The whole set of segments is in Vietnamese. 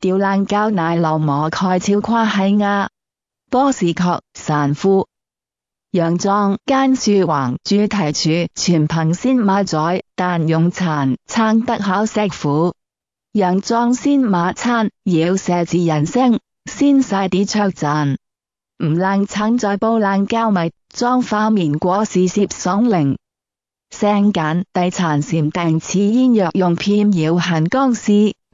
吊冷膠奶酪膜蓋超跨係亞，波士確散夫。洋裝間樹橫主題處全憑先馬仔，但用殘撐得考石虎。洋裝先馬餐要寫字人聲，先晒啲卓讚。唔冷撐在煲冷膠米裝花棉果是攝爽靈。聲簡遞殘禪定似煙藥用片搖行光絲。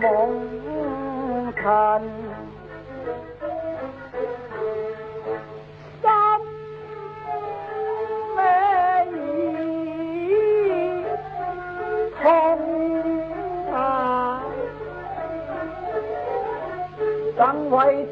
梦看。三妹痛啊为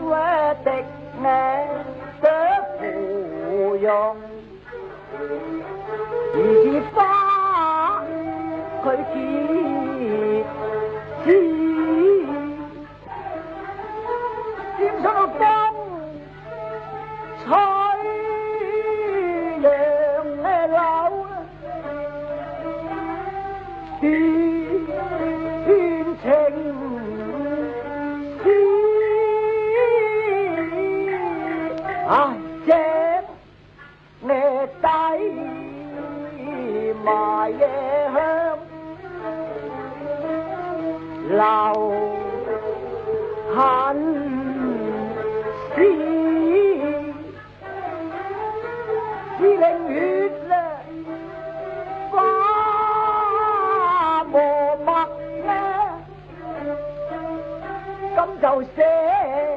我的爱的抚养，已经把佢弃。đầu xế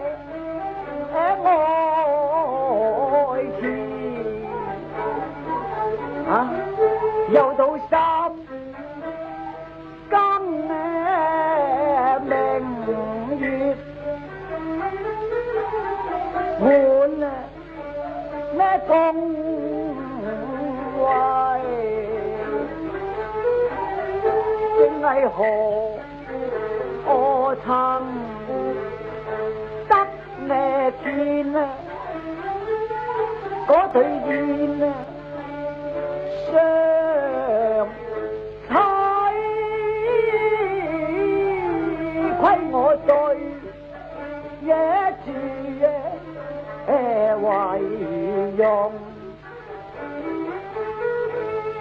ngồi thuyền à, dầu tụ sam con bèn duyệt buồn mẹ con hoài. Trên ngày hồ ô thăng 那天啊，嗰对燕啊，上彩亏我对一次耶为用，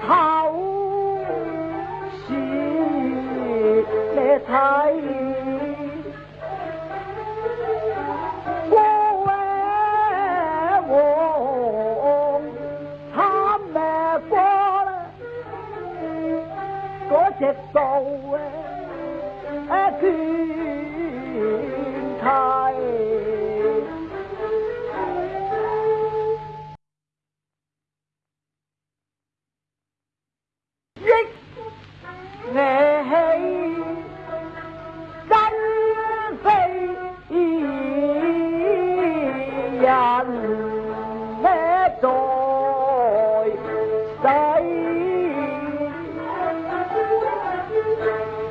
头是你睇。Except for I could.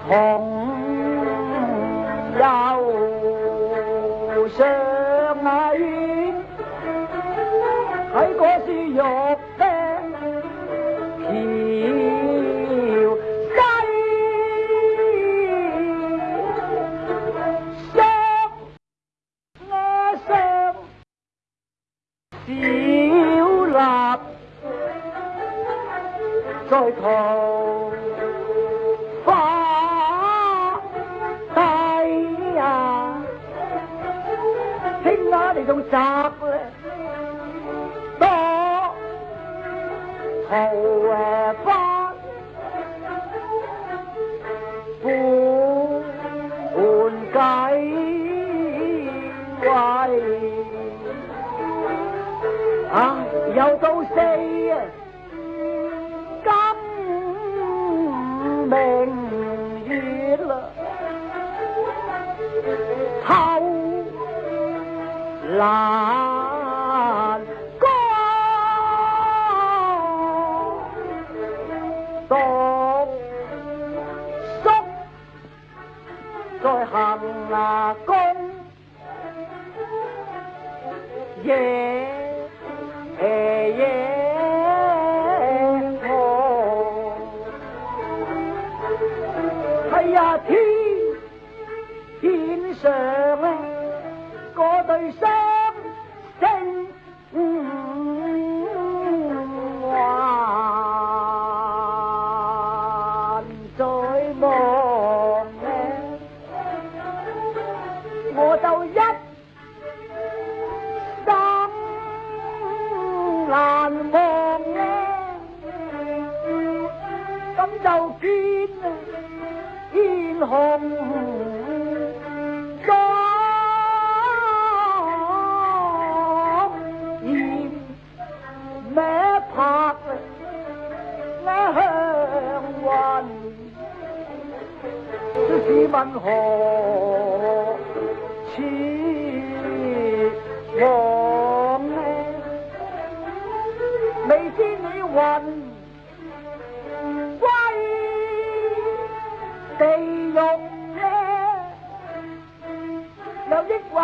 hồn đau sớm ấy. Hãy có suy dục đen chiều say. Sớm, nghe sớm chiều lạp rồi 你仲摘咧多。桃诶花半半计位，啊又到四啊， lan có tốt sốc rồi hẳn là công, về yeah. 问何处我呢未知你云归地狱呢？有抑或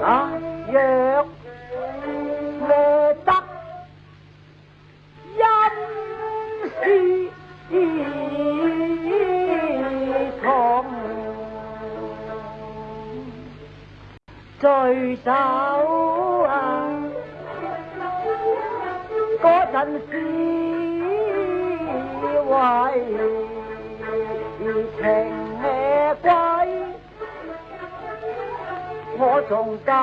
đó dược lê tắc danh si thôn trời sao à, có thành si hoài thì thèn 我仲等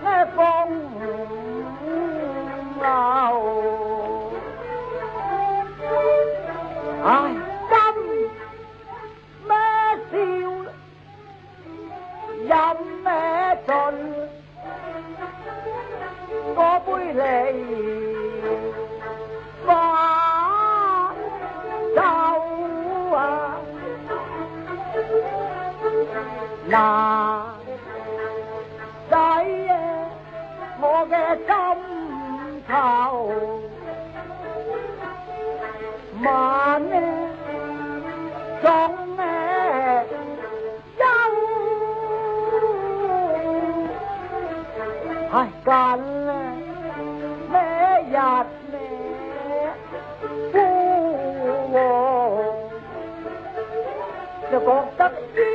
咩风流？唉，今咩笑，饮咩尽？嗰杯梨花酒啊，嗱 กันแม่หยาดแม่ผู้วงจะกองตักที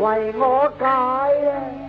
为我解啊